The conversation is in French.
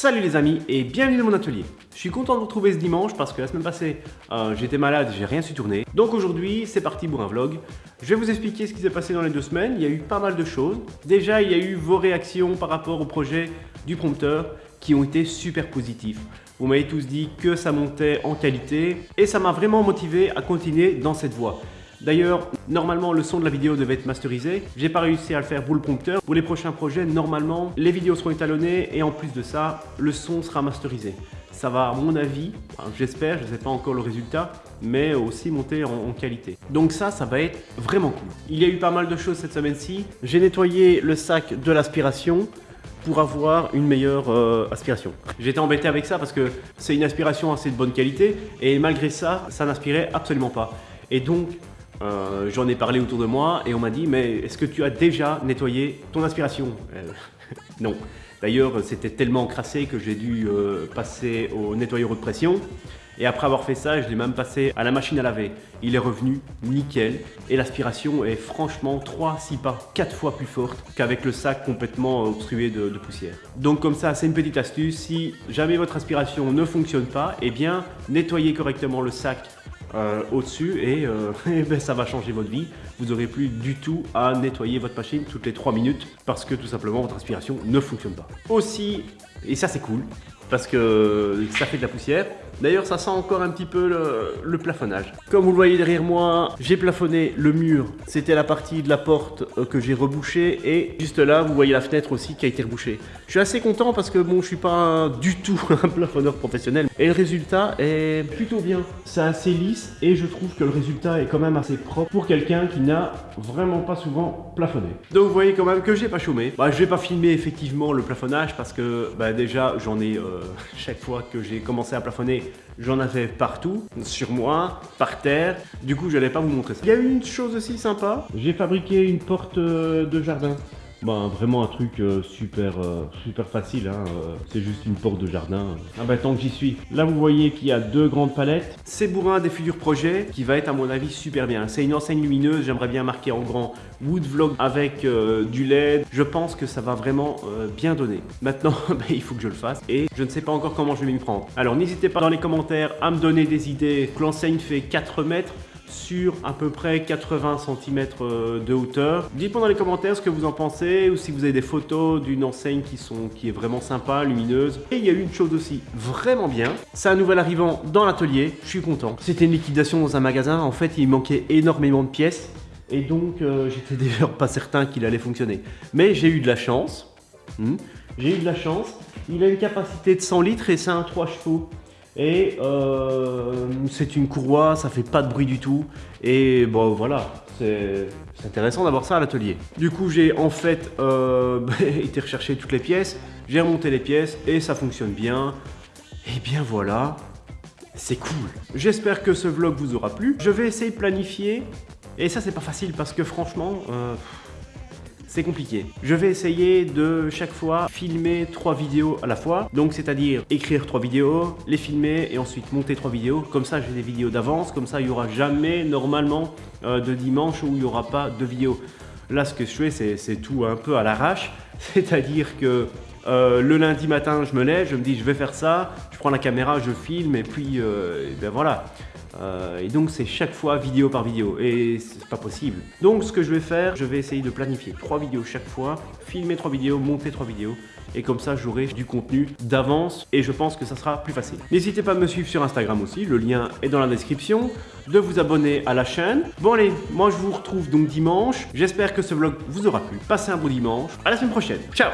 Salut les amis et bienvenue dans mon atelier. Je suis content de vous retrouver ce dimanche parce que la semaine passée euh, j'étais malade, j'ai rien su tourner. Donc aujourd'hui c'est parti pour un vlog. Je vais vous expliquer ce qui s'est passé dans les deux semaines. Il y a eu pas mal de choses. Déjà il y a eu vos réactions par rapport au projet du prompteur qui ont été super positifs. Vous m'avez tous dit que ça montait en qualité et ça m'a vraiment motivé à continuer dans cette voie. D'ailleurs, normalement, le son de la vidéo devait être masterisé. J'ai pas réussi à le faire pour le prompteur. Pour les prochains projets, normalement, les vidéos seront étalonnées et en plus de ça, le son sera masterisé. Ça va, à mon avis, j'espère, je ne sais pas encore le résultat, mais aussi monter en, qualité. Donc ça, ça va être vraiment cool. Il y a eu pas mal de choses cette semaine-ci. J'ai nettoyé le sac de l'aspiration pour avoir une meilleure euh, aspiration. J'étais embêté avec ça parce que c'est une aspiration assez de bonne qualité et malgré ça, ça n'aspirait absolument pas. Et donc, euh, j'en ai parlé autour de moi et on m'a dit mais est-ce que tu as déjà nettoyé ton aspiration euh, Non. D'ailleurs c'était tellement crassé que j'ai dû euh, passer au nettoyeur de pression et après avoir fait ça je l'ai même passé à la machine à laver. Il est revenu nickel et l'aspiration est franchement 3, 6 pas, 4 fois plus forte qu'avec le sac complètement obstrué de, de poussière. Donc comme ça c'est une petite astuce, si jamais votre aspiration ne fonctionne pas, eh bien nettoyez correctement le sac euh, au-dessus et, euh, ben, ça va changer votre vie. Vous n'aurez plus du tout à nettoyer votre machine toutes les 3 minutes parce que tout simplement votre aspiration ne fonctionne pas. Aussi, et ça c'est cool, parce que ça fait de la poussière. D'ailleurs, ça sent encore un petit peu le, plafonnage. Comme vous le voyez derrière moi, j'ai plafonné le mur. C'était la partie de la porte euh, que j'ai rebouchée. Et juste là, vous voyez la fenêtre aussi qui a été rebouchée. Je suis assez content parce que bon, je suis pas du tout un plafonneur professionnel. Et le résultat est plutôt bien. C'est assez lisse et je trouve que le résultat est quand même assez propre pour quelqu'un qui n'a vraiment pas souvent plafonné. Donc vous voyez quand même que j'ai pas chômé. Bah, je vais pas filmer effectivement le plafonnage parce que bah, déjà j'en ai... Euh, chaque fois que j'ai commencé à plafonner, j'en avais partout, sur moi, par terre. Du coup, je n'allais pas vous montrer ça. Il y a une chose aussi sympa. J'ai fabriqué une porte euh, de jardin. Bah, vraiment un truc euh, super, euh, super facile, hein, euh, c'est juste une porte de jardin. Ah bah tant que j'y suis. Là vous voyez qu'il y a deux grandes palettes. C'est bourrin des futurs projets qui va être à mon avis super bien. C'est une enseigne lumineuse, j'aimerais bien marquer en grand Wood Vlog avec du LED. Je pense que ça va vraiment bien donner. Maintenant bah, il faut que je le fasse et je ne sais pas encore comment je vais m'y prendre. Alors n'hésitez pas dans les commentaires à me donner des idées. L'enseigne fait 4 mètres sur à peu près 80 cm euh, de hauteur. Dites-moi dans les commentaires ce que vous en pensez ou si vous avez des photos d'une enseigne qui, est vraiment sympa, lumineuse. Et il y a eu une chose aussi vraiment bien, c'est un nouvel arrivant dans l'atelier, je suis content. C'était une liquidation dans un magasin, en fait il manquait énormément de pièces et donc euh, j'étais déjà pas certain qu'il allait fonctionner. Mais j'ai eu de la chance, hmm. j'ai eu de la chance, il a une capacité de 100 litres et c'est un 3 chevaux. Et euh, c'est une courroie, ça fait pas de bruit du tout. Et bon voilà, c'est intéressant d'avoir ça à l'atelier. Du coup j'ai en fait euh, été rechercher toutes les pièces, j'ai remonté les pièces et ça fonctionne bien. Et bien voilà, c'est cool. J'espère que ce vlog vous aura plu. Je vais essayer de planifier. Et ça c'est pas facile parce que franchement... Euh, c'est compliqué. Je vais essayer de chaque fois filmer trois vidéos à la fois. Donc c'est-à-dire écrire trois vidéos, les filmer et ensuite monter trois vidéos. Comme ça j'ai des vidéos d'avance, comme ça il n'y aura jamais normalement euh, de dimanche où il n'y aura pas de vidéo. Là ce que je fais c'est tout un peu à l'arrache. C'est-à-dire que euh, le lundi matin, je me lève, je me dis je vais faire ça, je prends la caméra, je filme et puis euh, ben voilà. Euh, et donc c'est chaque fois vidéo par vidéo. Et c'est pas possible. Donc ce que je vais faire, je vais essayer de planifier trois vidéos chaque fois, filmer trois vidéos, monter trois vidéos. Et comme ça j'aurai du contenu d'avance. Et je pense que ça sera plus facile. N'hésitez pas à me suivre sur Instagram aussi, le lien est dans la description, de vous abonner à la chaîne. Bon allez, moi je vous retrouve donc dimanche, j'espère que ce vlog vous aura plu. Passez un bon dimanche, à la semaine prochaine, ciao